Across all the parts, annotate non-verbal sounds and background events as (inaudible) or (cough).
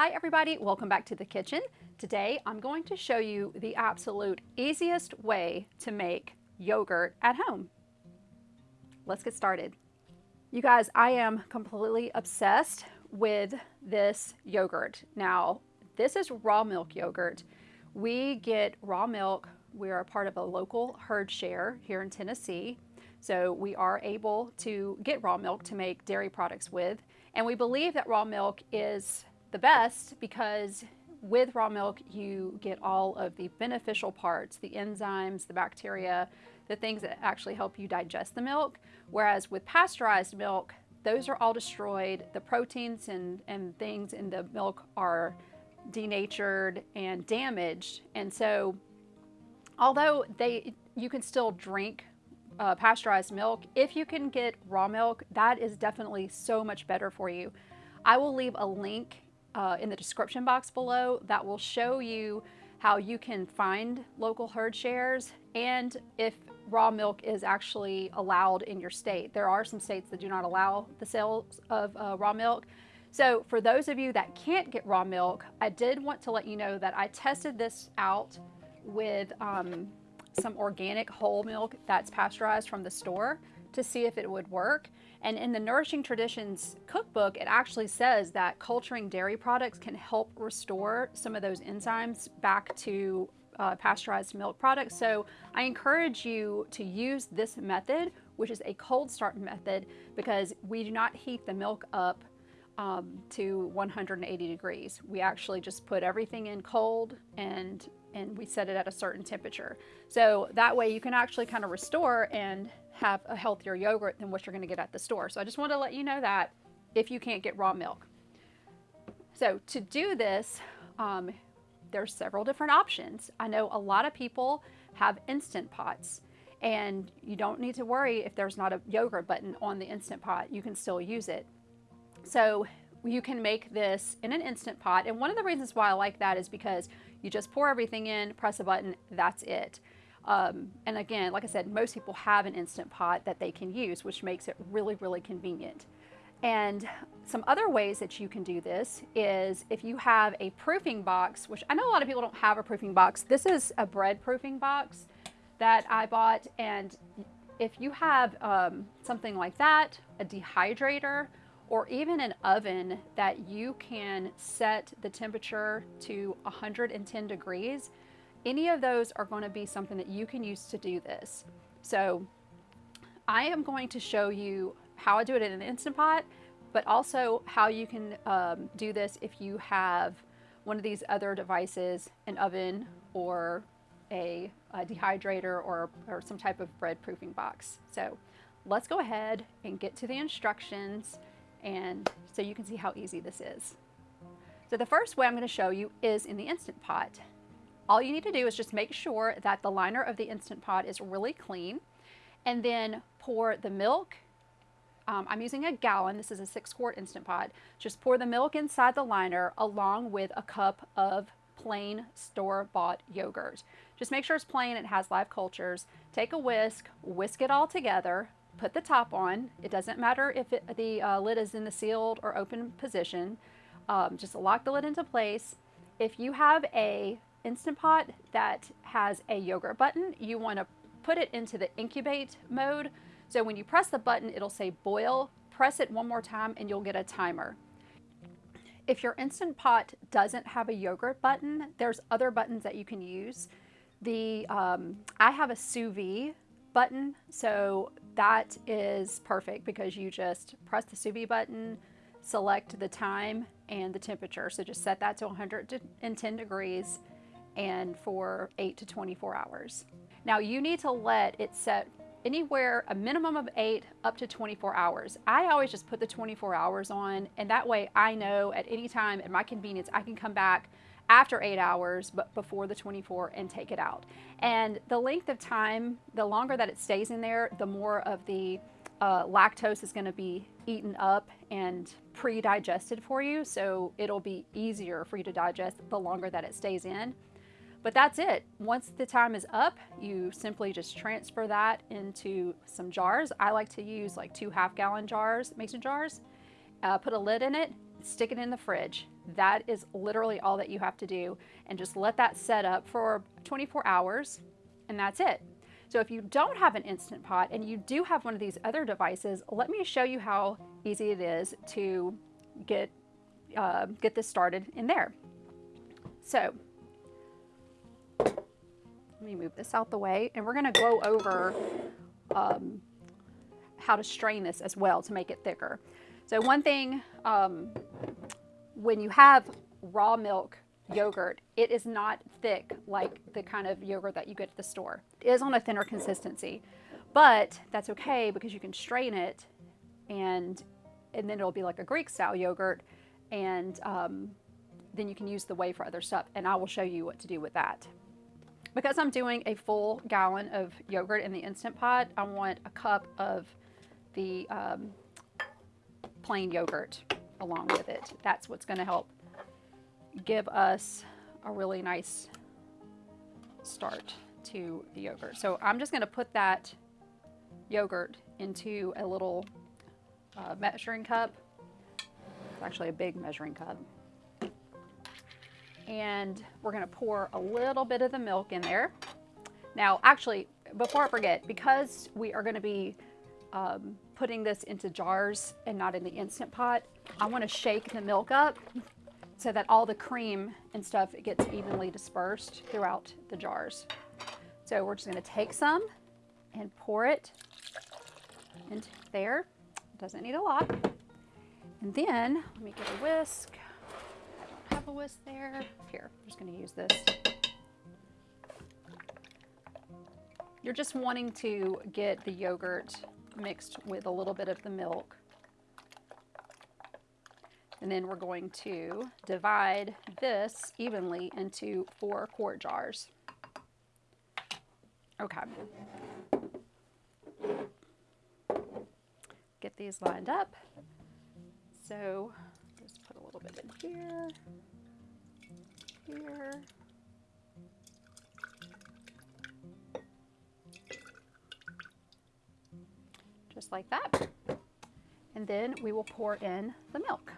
Hi everybody, welcome back to the kitchen. Today I'm going to show you the absolute easiest way to make yogurt at home. Let's get started. You guys, I am completely obsessed with this yogurt. Now, this is raw milk yogurt. We get raw milk. We are a part of a local herd share here in Tennessee. So we are able to get raw milk to make dairy products with. And we believe that raw milk is the best because with raw milk you get all of the beneficial parts, the enzymes, the bacteria, the things that actually help you digest the milk. Whereas with pasteurized milk, those are all destroyed. The proteins and, and things in the milk are denatured and damaged. And so although they you can still drink uh, pasteurized milk, if you can get raw milk, that is definitely so much better for you. I will leave a link uh, in the description box below that will show you how you can find local herd shares and if raw milk is actually allowed in your state. There are some states that do not allow the sales of uh, raw milk. So for those of you that can't get raw milk, I did want to let you know that I tested this out with um, some organic whole milk that's pasteurized from the store to see if it would work. And in the Nourishing Traditions cookbook, it actually says that culturing dairy products can help restore some of those enzymes back to uh, pasteurized milk products. So I encourage you to use this method, which is a cold start method, because we do not heat the milk up um, to 180 degrees. We actually just put everything in cold and and we set it at a certain temperature. So that way you can actually kind of restore and have a healthier yogurt than what you're going to get at the store. So I just want to let you know that if you can't get raw milk. So to do this, um, there's several different options. I know a lot of people have Instant Pots and you don't need to worry if there's not a yogurt button on the Instant Pot. You can still use it. So you can make this in an Instant Pot. And one of the reasons why I like that is because you just pour everything in, press a button, that's it. Um, and again, like I said, most people have an Instant Pot that they can use, which makes it really, really convenient. And some other ways that you can do this is if you have a proofing box, which I know a lot of people don't have a proofing box. This is a bread proofing box that I bought. And if you have um, something like that, a dehydrator, or even an oven that you can set the temperature to 110 degrees, any of those are going to be something that you can use to do this. So I am going to show you how I do it in an Instant Pot, but also how you can um, do this if you have one of these other devices, an oven or a, a dehydrator or, or some type of bread proofing box. So let's go ahead and get to the instructions and so you can see how easy this is. So the first way I'm going to show you is in the Instant Pot. All you need to do is just make sure that the liner of the Instant Pot is really clean and then pour the milk. Um, I'm using a gallon. This is a six quart Instant Pot. Just pour the milk inside the liner along with a cup of plain store-bought yogurt. Just make sure it's plain, it has live cultures. Take a whisk, whisk it all together, put the top on. It doesn't matter if it, the uh, lid is in the sealed or open position. Um, just lock the lid into place. If you have a Instant Pot that has a yogurt button, you want to put it into the incubate mode. So when you press the button, it'll say boil. Press it one more time and you'll get a timer. If your Instant Pot doesn't have a yogurt button, there's other buttons that you can use. The um, I have a sous vide button, so that is perfect because you just press the sous vide button, select the time and the temperature. So just set that to 110 degrees and for 8 to 24 hours. Now you need to let it set anywhere a minimum of 8 up to 24 hours. I always just put the 24 hours on and that way I know at any time at my convenience I can come back after 8 hours but before the 24 and take it out. And the length of time, the longer that it stays in there, the more of the uh, lactose is going to be eaten up and pre-digested for you so it'll be easier for you to digest the longer that it stays in. But that's it. Once the time is up, you simply just transfer that into some jars. I like to use like two half gallon jars, mason jars, uh, put a lid in it, stick it in the fridge. That is literally all that you have to do and just let that set up for 24 hours and that's it. So if you don't have an Instant Pot and you do have one of these other devices, let me show you how easy it is to get, uh, get this started in there. So me move this out the way and we're gonna go over um, how to strain this as well to make it thicker. So one thing, um, when you have raw milk yogurt, it is not thick like the kind of yogurt that you get at the store. It is on a thinner consistency, but that's okay because you can strain it and, and then it'll be like a Greek style yogurt and um, then you can use the whey for other stuff and I will show you what to do with that. Because I'm doing a full gallon of yogurt in the Instant Pot, I want a cup of the um, plain yogurt along with it. That's what's going to help give us a really nice start to the yogurt. So I'm just going to put that yogurt into a little uh, measuring cup. It's actually a big measuring cup. And we're to pour a little bit of the milk in there. Now, actually, before I forget, because we are to be um, putting this into jars and not in the Instant Pot, I want to shake the milk up so that all the cream and stuff gets evenly dispersed throughout the jars. So we're just to take some and pour it into there. Doesn't need a lot. And then let me get a whisk. Whisk there. Here, I'm just going to use this. You're just wanting to get the yogurt mixed with a little bit of the milk. And then we're going to divide this evenly into four quart jars. Okay. Get these lined up. So just put a little bit in here, here, just like that. And then we will pour in the milk.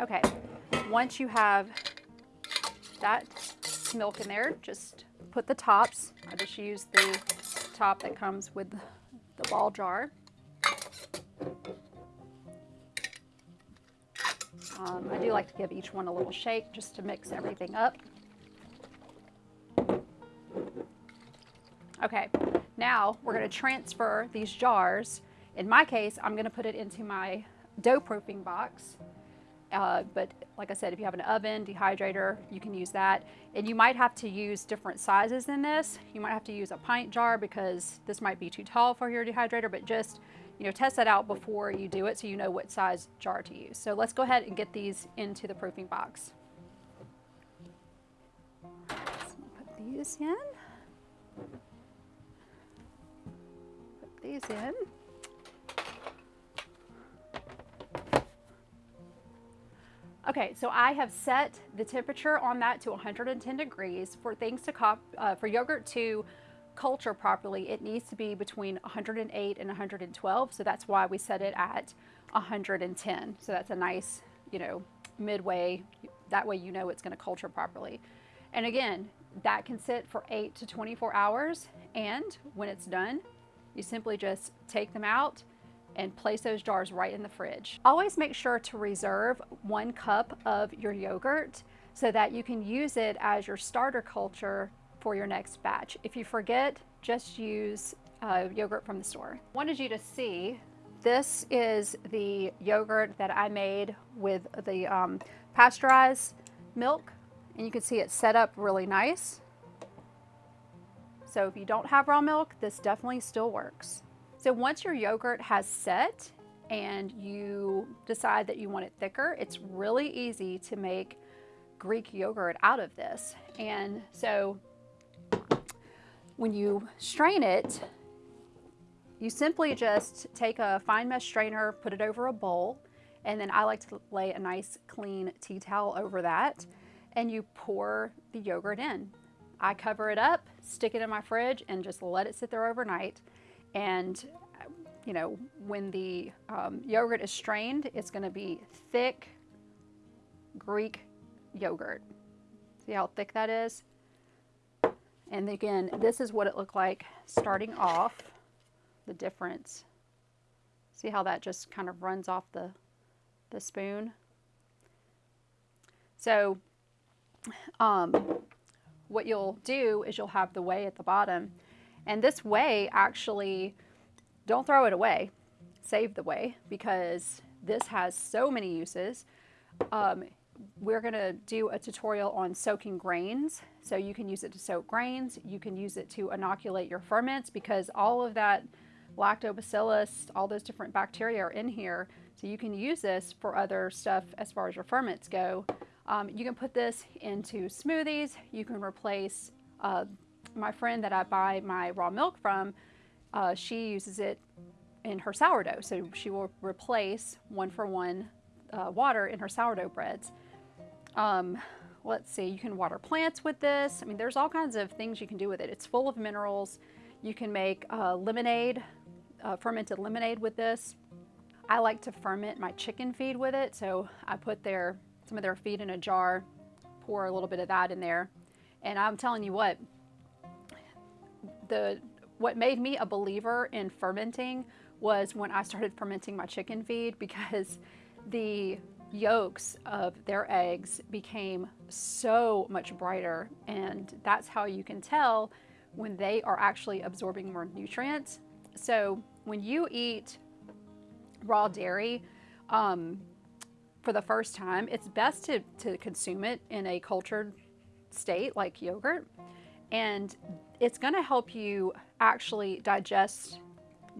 Okay, once you have that milk in there, just put the tops. I just use the top that comes with the ball jar. Um, I do like to give each one a little shake just to mix everything up. Okay, now we're going to transfer these jars. In my case, I'm going to put it into my dough proofing box. Uh, but like I said, if you have an oven, dehydrator, you can use that. And you might have to use different sizes in this. You might have to use a pint jar because this might be too tall for your dehydrator, but just you know, test that out before you do it so you know what size jar to use. So let's go ahead and get these into the proofing box. So put these in. Put these in. Okay, so I have set the temperature on that to 110 degrees. For things to uh, for yogurt to culture properly, it needs to be between 108 and 112. So that's why we set it at 110. So that's a nice, you know, midway. That way you know it's going to culture properly. And again, that can sit for 8 to 24 hours. And when it's done, you simply just take them out and place those jars right in the fridge. Always make sure to reserve one cup of your yogurt so that you can use it as your starter culture for your next batch. If you forget, just use uh, yogurt from the store. Wanted you to see, this is the yogurt that I made with the um, pasteurized milk and you can see it's set up really nice. So if you don't have raw milk, this definitely still works. So once your yogurt has set and you decide that you want it thicker, it's really easy to make Greek yogurt out of this. And so when you strain it, you simply just take a fine mesh strainer, put it over a bowl, and then I like to lay a nice clean tea towel over that, and you pour the yogurt in. I cover it up, stick it in my fridge, and just let it sit there overnight. And you know, when the um, yogurt is strained, it's going to be thick Greek yogurt. See how thick that is? And again, this is what it looked like starting off, the difference. See how that just kind of runs off the, the spoon? So um, what you'll do is you'll have the whey at the bottom. And this whey actually, don't throw it away. Save the whey because this has so many uses. Um, we're going to do a tutorial on soaking grains. So you can use it to soak grains. You can use it to inoculate your ferments because all of that lactobacillus, all those different bacteria are in here. So you can use this for other stuff as far as your ferments go. Um, you can put this into smoothies. You can replace uh, my friend that I buy my raw milk from. Uh, she uses it in her sourdough. So she will replace one for one uh, water in her sourdough breads. Um, let's see, you can water plants with this. I mean, there's all kinds of things you can do with it. It's full of minerals. You can make uh, lemonade, uh, fermented lemonade with this. I like to ferment my chicken feed with it. So I put their, some of their feed in a jar, pour a little bit of that in there. And I'm telling you what, the what made me a believer in fermenting was when I started fermenting my chicken feed because the yolks of their eggs became so much brighter and that's how you can tell when they are actually absorbing more nutrients. So when you eat raw dairy um, for the first time, it's best to, to consume it in a cultured state like yogurt and it's going to help you actually digest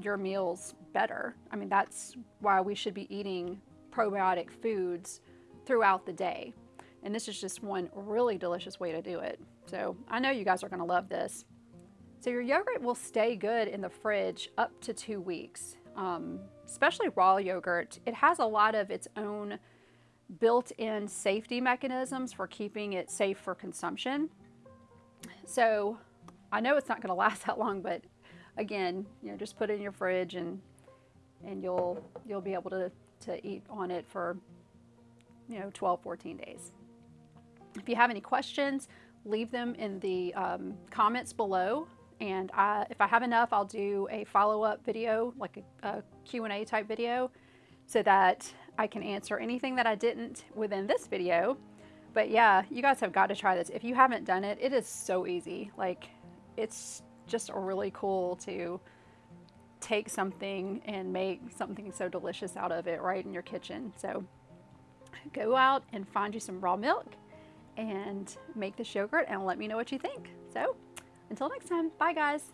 your meals better. I mean, that's why we should be eating probiotic foods throughout the day. And this is just one really delicious way to do it. So I know you guys are gonna love this. So your yogurt will stay good in the fridge up to two weeks, um, especially raw yogurt. It has a lot of its own built-in safety mechanisms for keeping it safe for consumption. So I know it's not gonna (laughs) last that long, but again, you know, just put it in your fridge and and you'll you'll be able to to eat on it for, you know, 12, 14 days. If you have any questions, leave them in the um, comments below. And I, if I have enough, I'll do a follow-up video, like a, a Q&A type video, so that I can answer anything that I didn't within this video. But yeah, you guys have got to try this. If you haven't done it, it is so easy. Like, it's just really cool to take something and make something so delicious out of it right in your kitchen. So go out and find you some raw milk and make this yogurt and let me know what you think. So until next time, bye guys.